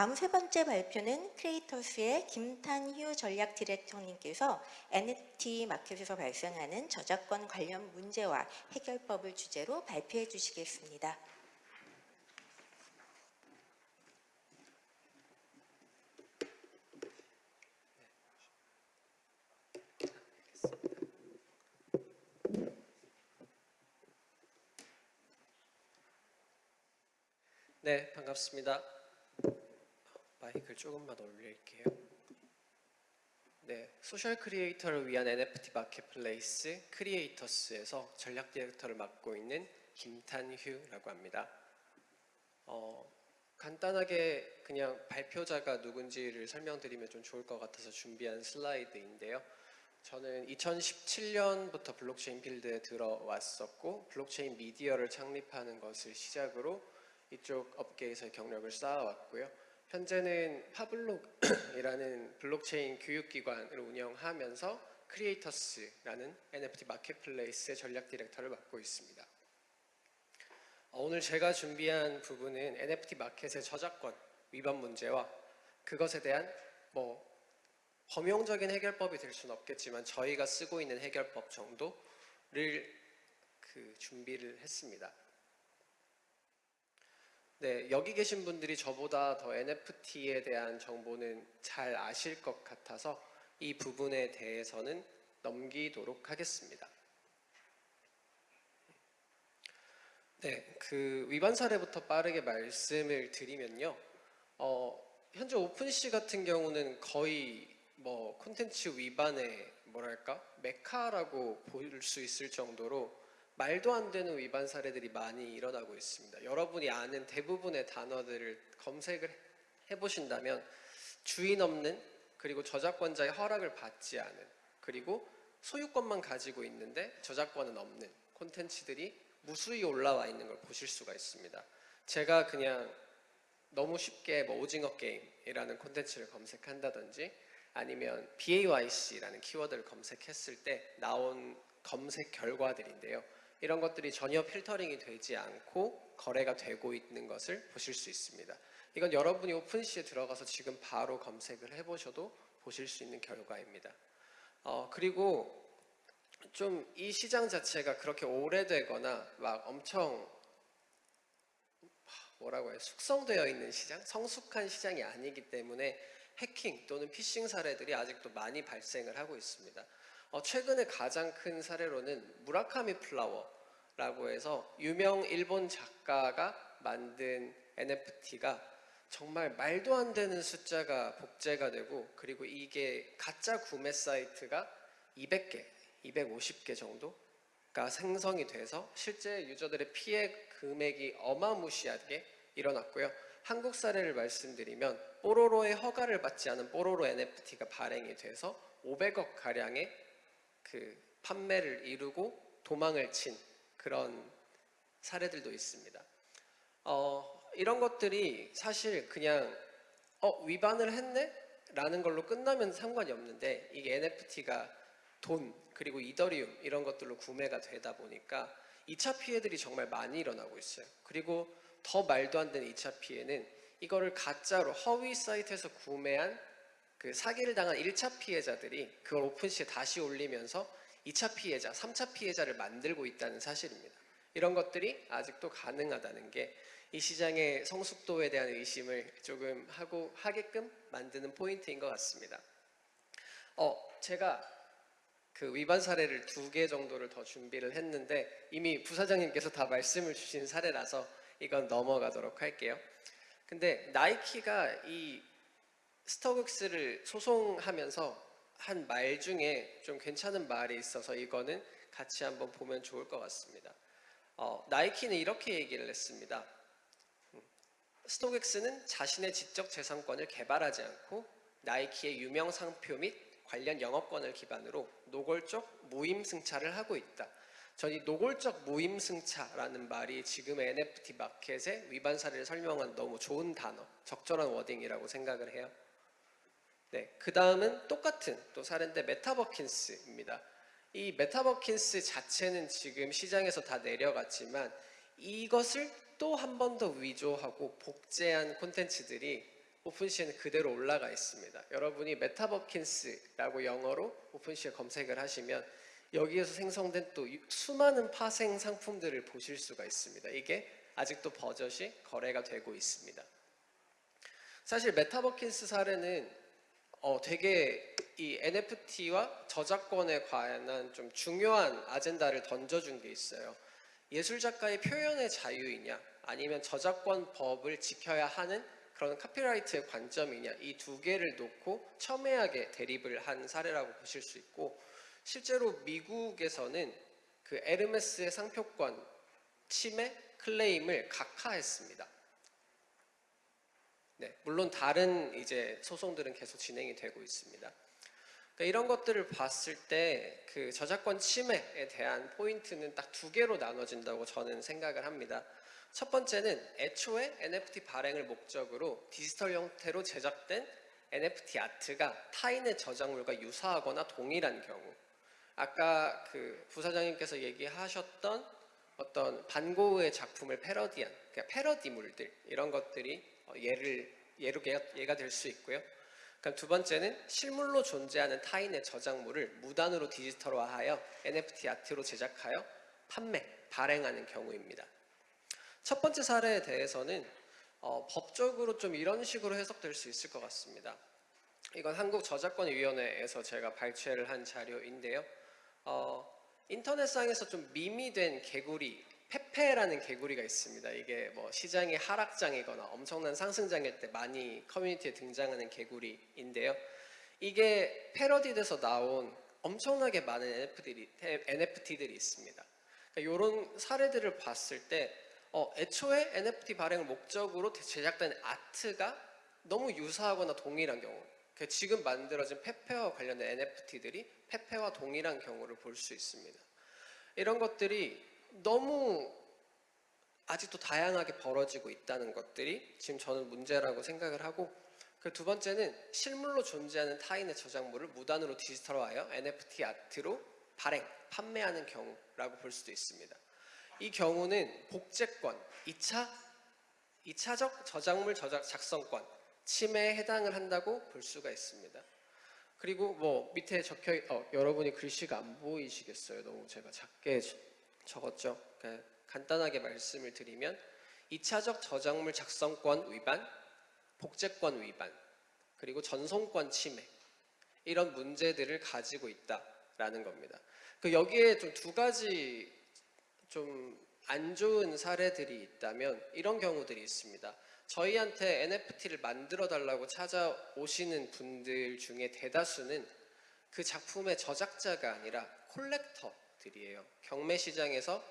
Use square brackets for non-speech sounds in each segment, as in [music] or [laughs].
다음 세 번째 발표는 크리에이터스의 김탄휴 전략 디렉터님께서 NFT 마켓에서 발생하는 저작권 관련 문제와 해결법을 주제로 발표해 주시겠습니다. 네, 반갑습니다. 마이크를 조금만 올릴게요. 네, 소셜 크리에이터를 위한 NFT marketplace 크리에이터스에서 전략 디렉터를 맡고 있는 김탄휴라고 합니다. 어, 간단하게 그냥 발표자가 누군지를 설명드리면 좀 좋을 것 같아서 준비한 슬라이드인데요. 저는 2017년부터 블록체인 필드에 들어왔었고 블록체인 미디어를 창립하는 것을 시작으로 이쪽 업계에서 경력을 쌓아왔고요. 현재는 파블록이라는 블록체인 교육기관을 운영하면서 크리에이터스라는 NFT marketplace의 전략 디렉터를 맡고 있습니다. 어, 오늘 제가 준비한 부분은 NFT 마켓의 저작권 위반 문제와 그것에 대한 뭐 범용적인 해결법이 될 수는 없겠지만 저희가 쓰고 있는 해결법 정도를 그 준비를 했습니다. 네, 여기 계신 분들이 저보다 더 NFT에 대한 정보는 잘 아실 것 같아서 이 부분에 대해서는 넘기도록 하겠습니다. 네, 그 위반 사례부터 빠르게 말씀을 드리면요. 어, 현재 오픈시 같은 경우는 거의 뭐 콘텐츠 위반의 뭐랄까 메카라고 볼 수 있을 정도로 말도 안 되는 위반 사례들이 많이 일어나고 있습니다. 여러분이 아는 대부분의 단어들을 검색을 해보신다면 주인 없는 그리고 저작권자의 허락을 받지 않은 그리고 소유권만 가지고 있는데 저작권은 없는 콘텐츠들이 무수히 올라와 있는 걸 보실 수가 있습니다. 제가 그냥 너무 쉽게 뭐 오징어 게임이라는 콘텐츠를 검색한다든지 아니면 BAYC라는 키워드를 검색했을 때 나온 검색 결과들인데요. 이런 것들이 전혀 필터링이 되지 않고 거래가 되고 있는 것을 보실 수 있습니다. 이건 여러분이 오픈시에 들어가서 지금 바로 검색을 해보셔도 보실 수 있는 결과입니다. 어, 그리고 좀 이 시장 자체가 그렇게 오래되거나 막 엄청 뭐라고 해요 숙성되어 있는 시장, 성숙한 시장이 아니기 때문에 해킹 또는 피싱 사례들이 아직도 많이 발생을 하고 있습니다. 어, 최근에 가장 큰 사례로는 무라카미 Flower라고 해서 유명 일본 작가가 만든 NFT가 정말 말도 안 되는 숫자가 복제가 되고 그리고 이게 가짜 구매 사이트가 200개, 250개 정도가 생성이 돼서 실제 유저들의 피해 금액이 어마무시하게 일어났고요. 한국 사례를 말씀드리면 뽀로로의 허가를 받지 않은 뽀로로 NFT가 발행이 돼서 500억 가량의 그 판매를 이루고 도망을 친 그런 사례들도 있습니다. 어, 이런 것들이 사실 그냥 어, 위반을 했네? 라는 걸로 끝나면 상관이 없는데 이게 NFT가 돈 그리고 이더리움 이런 것들로 구매가 되다 보니까 2차 피해들이 정말 많이 일어나고 있어요. 그리고 더 말도 안 되는 2차 피해는 이거를 가짜로 허위 사이트에서 구매한 그 사기를 당한 1차 피해자들이 그걸 오픈시에 다시 올리면서 2차 피해자, 3차 피해자를 만들고 있다는 사실입니다. 이런 것들이 아직도 가능하다는 게 이 시장의 성숙도에 대한 의심을 조금 하고 하게끔 만드는 포인트인 것 같습니다. 어, 제가 그 위반 사례를 두 개 정도를 더 준비를 했는데 이미 부사장님께서 다 말씀을 주신 사례라서 이건 넘어가도록 할게요. 근데 나이키가 이 StockX를 소송하면서 한 말 중에 좀 괜찮은 말이 있어서 이거는 같이 한번 보면 좋을 것 같습니다. 어, 나이키는 이렇게 얘기를 했습니다. 음, StockX는 자신의 지적 재산권을 개발하지 않고 나이키의 유명 상표 및 관련 영업권을 기반으로 노골적 무임승차를 하고 있다. 전 이 노골적 무임승차라는 말이 지금의 NFT 마켓의 위반 사례를 설명한 너무 좋은 단어, 적절한 wording이라고 생각을 해요. 네, 그 다음은 똑같은 또 사례인데 MetaBirkins입니다. 이 MetaBirkins 자체는 지금 시장에서 다 내려갔지만 이것을 또 한 번 더 위조하고 복제한 콘텐츠들이 OpenSea에는 그대로 올라가 있습니다. 여러분이 MetaBirkins라고 영어로 OpenSea에 검색을 하시면 여기에서 생성된 또 유- 수많은 파생 상품들을 보실 수가 있습니다. 이게 아직도 버젓이 거래가 되고 있습니다. 사실 MetaBirkins 사례는 어, 되게 이 NFT와 저작권에 관한 좀 중요한 agenda를 던져준 게 있어요. 예술 작가의 표현의 자유이냐, 아니면 저작권 법을 지켜야 하는 그런 copyright의 관점이냐, 이 두 개를 놓고 첨예하게 대립을 한 사례라고 보실 수 있고, 실제로 미국에서는 그 에르메스의 상표권 침해 클레임을 각하했습니다. 네, 물론 다른 이제 소송들은 계속 진행이 되고 있습니다. 그러니까 이런 것들을 봤을 때 그 저작권 침해에 대한 포인트는 딱 두 개로 나눠진다고 저는 생각을 합니다. 첫 번째는 애초에 NFT 발행을 목적으로 디지털 형태로 제작된 NFT 아트가 타인의 저작물과 유사하거나 동일한 경우. 아까 그 부사장님께서 얘기하셨던 어떤 반고흐의 작품을 패러디한 그러니까 패러디물들 이런 것들이 어, 예를 예로 얘가, 얘가 될 수 있고요. 그럼 두 번째는 실물로 존재하는 타인의 저작물을 무단으로 디지털화하여 NFT 아트로 제작하여 판매, 발행하는 경우입니다. 첫 번째 사례에 대해서는 어, 법적으로 좀 이런 식으로 해석될 수 있을 것 같습니다. 이건 한국저작권위원회에서 제가 발췌를 한 자료인데요. 어, 인터넷상에서 좀 밈이 된 개구리, 페페라는 개구리가 있습니다. 이게 뭐 시장이 하락장이거나 엄청난 상승장일 때 많이 커뮤니티에 등장하는 개구리인데요. 이게 패러디돼서 나온 엄청나게 많은 NFT들이, NFT들이 있습니다. 그러니까 이런 사례들을 봤을 때 어, 애초에 NFT 발행을 목적으로 제작된 아트가 너무 유사하거나 동일한 경우 그 지금 만들어진 페페와 관련된 NFT들이 페페와 동일한 경우를 볼 수 있습니다. 이런 것들이 너무 아직도 다양하게 벌어지고 있다는 것들이 지금 저는 문제라고 생각을 하고 그 두 번째는 실물로 존재하는 타인의 저작물을 무단으로 디지털화하여 NFT 아트로 발행, 판매하는 경우라고 볼 수도 있습니다. 이 경우는 복제권, 2차, 2차적 저작물 저작 작성권, 침해에 해당을 한다고 볼 수가 있습니다. 그리고 뭐 밑에 적혀 어, 여러분이 글씨가 안 보이시겠어요. 너무 제가 작게 저- 적었죠. 그러니까 간단하게 말씀을 드리면 2차적 저작물 작성권 위반, 복제권 위반, 그리고 전송권 침해 이런 문제들을 가지고 있다라는 겁니다. 그 여기에 좀 두 가지 좀 안 좋은 사례들이 있다면 이런 경우들이 있습니다. 저희한테 NFT를 만들어 달라고 찾아오시는 분들 중에 대다수는 그 작품의 저작자가 아니라 콜렉터 들이에요. 경매 시장에서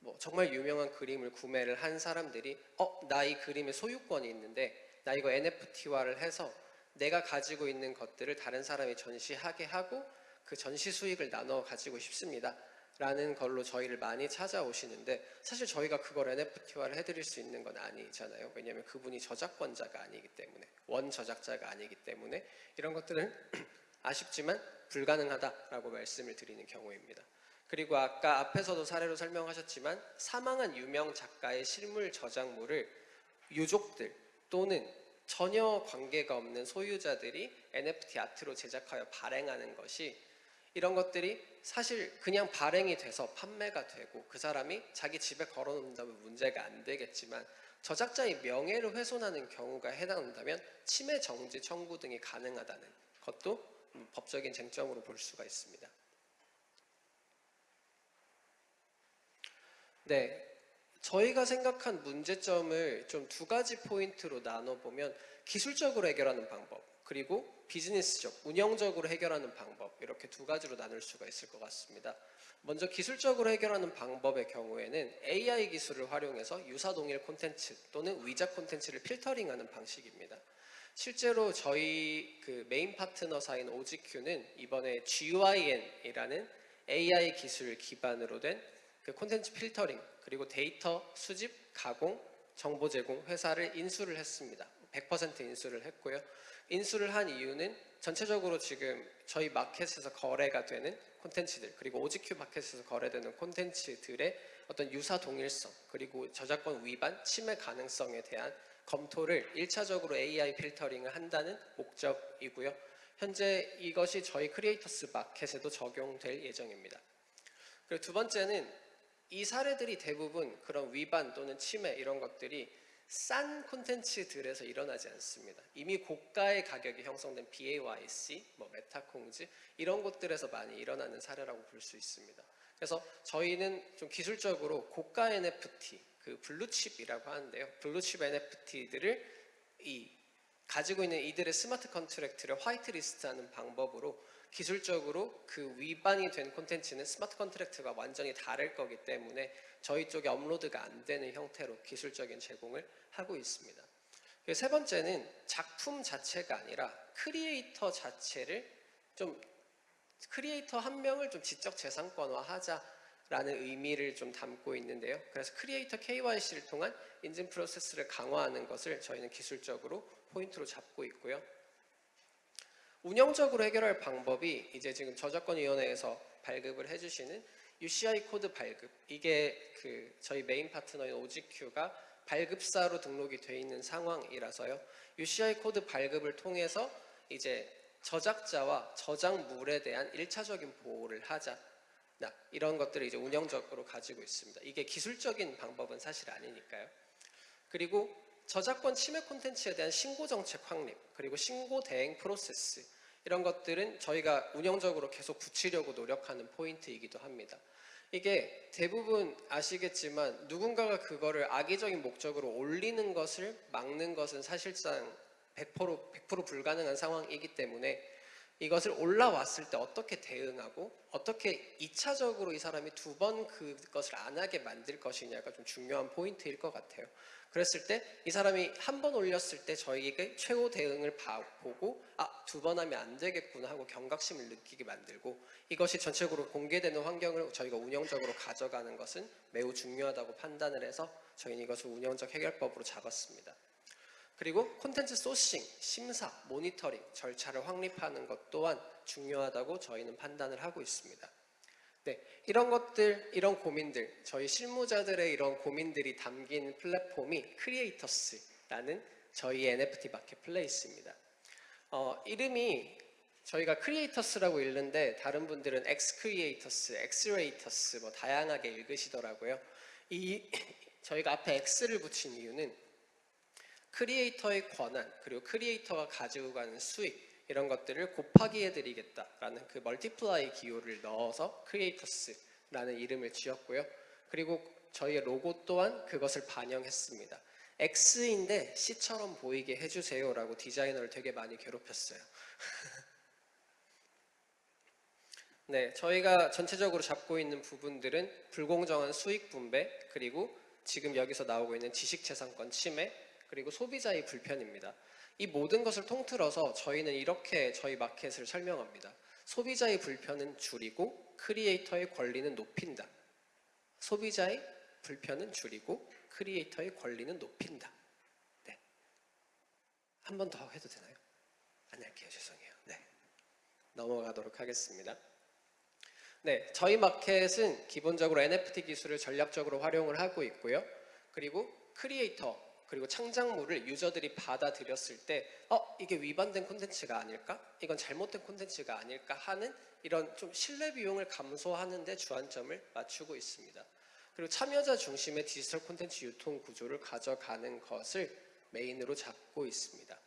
뭐 정말 유명한 그림을 구매를 한 사람들이 어, 나 이 그림의 소유권이 있는데 나 이거 NFT화를 해서 내가 가지고 있는 것들을 다른 사람이 전시하게 하고 그 전시 수익을 나눠 가지고 싶습니다. 라는 걸로 저희를 많이 찾아오시는데 사실 저희가 그걸 NFT화를 해드릴 수 있는 건 아니잖아요. 왜냐하면 그분이 저작권자가 아니기 때문에 원 저작자가 아니기 때문에 이런 것들은 [clears throat] 아쉽지만 불가능하다라고 말씀을 드리는 경우입니다. 그리고 아까 앞에서도 사례로 설명하셨지만 사망한 유명 작가의 실물 저작물을 유족들 또는 전혀 관계가 없는 소유자들이 NFT 아트로 제작하여 발행하는 것이 이런 것들이 사실 그냥 발행이 돼서 판매가 되고 그 사람이 자기 집에 걸어놓는다면 문제가 안 되겠지만 저작자의 명예를 훼손하는 경우가 해당한다면 침해 정지 청구 등이 가능하다는 것도 음, 법적인 쟁점으로 볼 수가 있습니다. 네, 저희가 생각한 문제점을 좀 두 가지 포인트로 나눠보면 기술적으로 해결하는 방법 그리고 비즈니스적, 운영적으로 해결하는 방법 이렇게 두 가지로 나눌 수가 있을 것 같습니다. 먼저 기술적으로 해결하는 방법의 경우에는 AI 기술을 활용해서 유사 동일 콘텐츠 또는 위조 콘텐츠를 filtering하는 방식입니다. 실제로 저희 그 메인 파트너사인 OGQ는 이번에 GYN이라는 AI 기술 기반으로 된 그 콘텐츠 필터링 그리고 데이터 수집, 가공, 정보 제공 회사를 인수를 했습니다. 100% 인수를 했고요. 인수를 한 이유는 전체적으로 지금 저희 마켓에서 거래가 되는 콘텐츠들 그리고 OGQ 마켓에서 거래되는 콘텐츠들의 어떤 유사 동일성 그리고 저작권 위반, 침해 가능성에 대한 검토를 1차적으로 AI filtering을 한다는 목적이고요. 현재 이것이 저희 XREATORS 마켓에도 적용될 예정입니다. 그리고 두 번째는 이 사례들이 대부분 그런 위반 또는 침해 이런 것들이 싼 콘텐츠들에서 일어나지 않습니다. 이미 고가의 가격이 형성된 BAYC, 뭐 메타콩즈 이런 곳들에서 많이 일어나는 사례라고 볼 수 있습니다. 그래서 저희는 좀 기술적으로 고가 NFT, 그 블루칩이라고 하는데요. 블루칩 NFT들을 이 가지고 있는 이들의 smart contract를 whitelist하는 방법으로 기술적으로 그 위반이 된 콘텐츠는 smart contract가 완전히 다를 거기 때문에 저희 쪽에 업로드가 안 되는 형태로 기술적인 제공을 하고 있습니다. 세 번째는 작품 자체가 아니라 크리에이터 자체를 좀 크리에이터 한 명을 좀 지적 재산권화 하자라는 의미를 좀 담고 있는데요. 그래서 creator KYC를 통한 인증 프로세스를 강화하는 것을 저희는 기술적으로 포인트로 잡고 있고요. 운영적으로 해결할 방법이 이제 지금 저작권위원회에서 발급을 해주시는 UCI 코드 발급 이게 그 저희 메인 파트너인 OGQ가 발급사로 등록이 돼 있는 상황이라서요. UCI 코드 발급을 통해서 이제 저작자와 저작물에 대한 일차적인 보호를 하자. 나 이런 것들을 이제 운영적으로 가지고 있습니다. 이게 기술적인 방법은 사실 아니니까요. 그리고 저작권 침해 콘텐츠에 대한 신고 정책 확립 그리고 신고 대행 프로세스 이런 것들은 저희가 운영적으로 계속 붙이려고 노력하는 포인트이기도 합니다. 이게 대부분 아시겠지만 누군가가 그거를 악의적인 목적으로 올리는 것을 막는 것은 사실상 100% 100% 불가능한 상황이기 때문에 이것을 올라왔을 때 어떻게 대응하고 어떻게 2차적으로 이 사람이 두 번 그것을 안 하게 만들 것이냐가 좀 중요한 포인트일 것 같아요. 그랬을 때 이 사람이 한 번 올렸을 때 저희에게 최고 대응을 봐- 보고 아 두 번 하면 안 되겠구나 하고 경각심을 느끼게 만들고 이것이 전체적으로 공개되는 환경을 저희가 운영적으로 가져가는 것은 매우 중요하다고 판단을 해서 저희는 이것을 운영적 해결법으로 잡았습니다. 그리고 콘텐츠 sourcing, 심사, 모니터링 절차를 확립하는 것 또한 중요하다고 저희는 판단을 하고 있습니다. 네, 이런 것들, 이런 고민들, 저희 실무자들의 이런 고민들이 담긴 플랫폼이 XREATORS라는 저희 NFT marketplace입니다. 어, 이름이 저희가 XREATORS라고 읽는데 다른 분들은 엑스 크리에이터스, 엑스레이터스 뭐 다양하게 읽으시더라고요. 이 [laughs] 저희가 앞에 X를 붙인 이유는 creator의 권한 그리고 creator가 가지고 가는 수익 이런 것들을 곱하기 해드리겠다라는 그 multiply 기호를 넣어서 XREATORS라는 이름을 지었고요. 그리고 저희의 로고 또한 그것을 반영했습니다. X인데 C처럼 보이게 해주세요 라고 디자이너를 되게 많이 괴롭혔어요. [laughs] 네, 저희가 전체적으로 잡고 있는 부분들은 불공정한 수익 분배 그리고 지금 여기서 나오고 있는 지식재산권 침해 그리고 소비자의 불편입니다. 이 모든 것을 통틀어서 저희는 이렇게 저희 마켓을 설명합니다. 소비자의 불편은 줄이고 크리에이터의 권리는 높인다. 소비자의 불편은 줄이고 creator의 권리는 높인다. 네. 한 번 더 해도 되나요? 안 할게요. 죄송해요. 네. 넘어가도록 하겠습니다. 네, 저희 마켓은 기본적으로 NFT 기술을 전략적으로 활용을 하고 있고요. 그리고 크리에이터 그리고 창작물을 유저들이 받아들였을 때, 어, 이게 위반된 콘텐츠가 아닐까? 이건 잘못된 콘텐츠가 아닐까? 하는 이런 좀 신뢰 비용을 감소하는 데 주안점을 맞추고 있습니다. 그리고 참여자 중심의 디지털 콘텐츠 유통 구조를 가져가는 것을 메인으로 잡고 있습니다.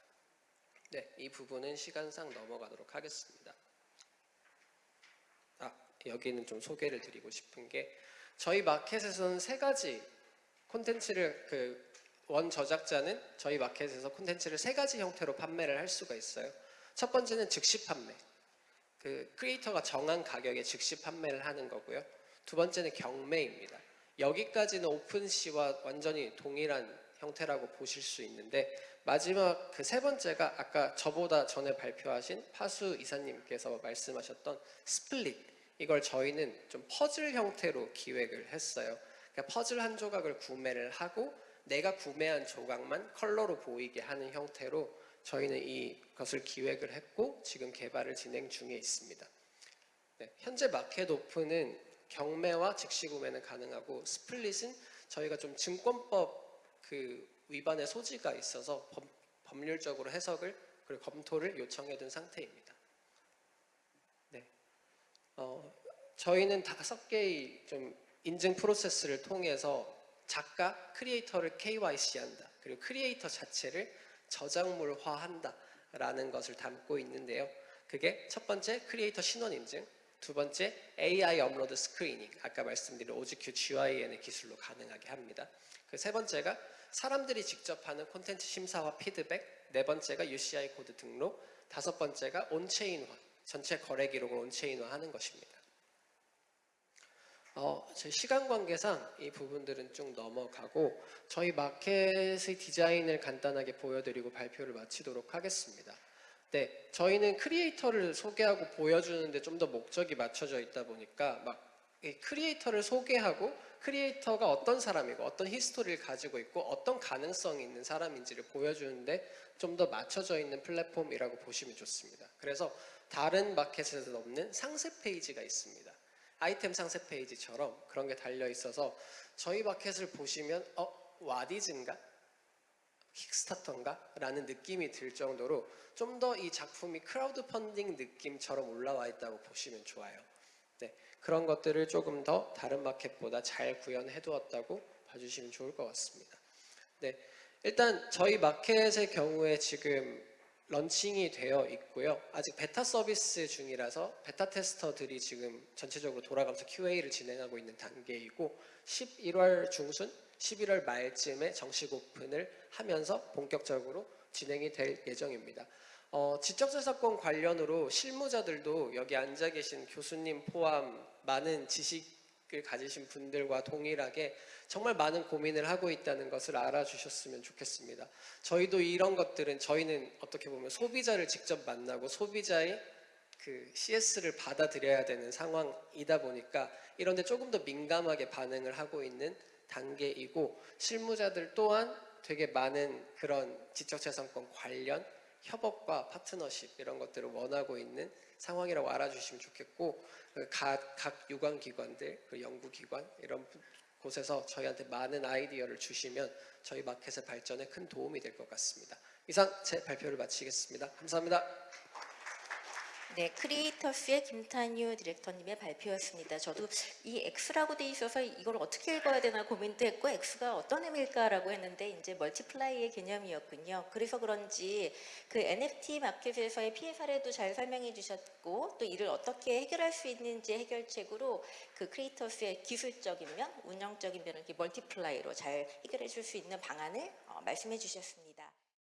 네, 이 부분은 시간상 넘어가도록 하겠습니다. 아, 여기는 좀 소개를 드리고 싶은 게 저희 마켓에서는 세 가지 콘텐츠를 그 원 저작자는 저희 마켓에서 콘텐츠를 세 가지 형태로 판매를 할 수가 있어요. 첫 번째는 즉시 판매. 그 크리에이터가 정한 가격에 즉시 판매를 하는 거고요. 두 번째는 경매입니다. 여기까지는 오픈시와 완전히 동일한 형태라고 보실 수 있는데 마지막 그 세 번째가 아까 저보다 전에 발표하신 파수 이사님께서 말씀하셨던 split 이걸 저희는 좀 퍼즐 형태로 기획을 했어요. 그러니까 퍼즐 한 조각을 구매를 하고 내가 구매한 조각만 컬러로 보이게 하는 형태로 저희는 이것을 기획을 했고 지금 개발을 진행 중에 있습니다. 네, 현재 마켓 오픈은 경매와 즉시 구매는 가능하고 스플릿은 저희가 좀 증권법 그 위반의 소지가 있어서 법, 법률적으로 해석을 그리고 검토를 요청해둔 상태입니다. 네, 어, 저희는 다섯 개의 좀 인증 프로세스를 통해서 작가, 크리에이터를 KYC한다. 그리고 크리에이터 자체를 저작물화한다 라는 것을 담고 있는데요. 그게 첫 번째 크리에이터 신원 인증, 두 번째 AI 업로드 screening, 아까 말씀드린 OGQ GYN의 기술로 가능하게 합니다. 그 세 번째가 사람들이 직접 하는 콘텐츠 심사와 피드백, 네 번째가 UCI 코드 등록, 다섯 번째가 on-chain화, 전체 거래 기록을 on-chain화하는 것입니다. 어, 제 시간 관계상 이 부분들은 좀 넘어가고 저희 마켓의 디자인을 간단하게 보여드리고 발표를 마치도록 하겠습니다. 네, 저희는 크리에이터를 소개하고 보여주는데 좀 더 목적이 맞춰져 있다 보니까 많이 크리에이터를 소개하고 크리에이터가 어떤 사람이고 어떤 history를 가지고 있고 어떤 가능성이 있는 사람인지를 보여주는데 좀 더 맞춰져 있는 플랫폼이라고 보시면 좋습니다. 그래서 다른 마켓에서 없는 상세 페이지가 있습니다. 아이템 상세 페이지처럼 그런 게 달려 있어서 저희 마켓을 보시면 어 와디즈인가 킥스타터인가 라는 느낌이 들 정도로 좀 더 이 작품이 크라우드 펀딩 느낌처럼 올라와 있다고 보시면 좋아요. 네, 그런 것들을 조금 더 다른 마켓보다 잘 구현해 두었다고 봐주시면 좋을 것 같습니다. 네, 일단 저희 마켓의 경우에 지금 launching이 되어 있고요. 아직 베타 서비스 중이라서 beta tester들이 지금 전체적으로 돌아가면서 QA를 진행하고 있는 단계이고 11월 중순, 11월 말쯤에 정식 오픈을 하면서 본격적으로 진행이 될 예정입니다. 어, 지적재산권 관련으로 실무자들도 여기 앉아 계신 교수님 포함 많은 지식 을 가지신 분들과 동일하게 정말 많은 고민을 하고 있다는 것을 알아주셨으면 좋겠습니다. 저희도 이런 것들은 저희는 어떻게 보면 소비자를 직접 만나고 소비자의 그 CS를 받아들여야 되는 상황이다 보니까 이런 데 조금 더 민감하게 반응을 하고 있는 단계이고 실무자들 또한 되게 많은 그런 지적재산권 관련 협업과 파트너십 이런 것들을 원하고 있는 상황이라고 알아주시면 좋겠고 각, 각 유관기관들, 그 연구기관 이런 곳에서 저희한테 많은 아이디어를 주시면 저희 마켓의 발전에 큰 도움이 될 것 같습니다. 이상 제 발표를 마치겠습니다. 감사합니다. 네, 크리에이터스의 김탄유 디렉터님의 발표였습니다. 저도 이 X라고 돼 있어서 이걸 어떻게 읽어야 되나 고민도 했고 X가 어떤 의미일까라고 했는데 이제 multiply의 개념이었군요. 그래서 그런지 그 NFT 마켓에서의 피해 사례도 잘 설명해 주셨고 또 이를 어떻게 해결할 수 있는지 해결책으로 그 크리에이터스의 기술적인 면, 운영적인 면을 multiply로 잘 해결해 줄 수 있는 방안을 어, 말씀해 주셨습니다.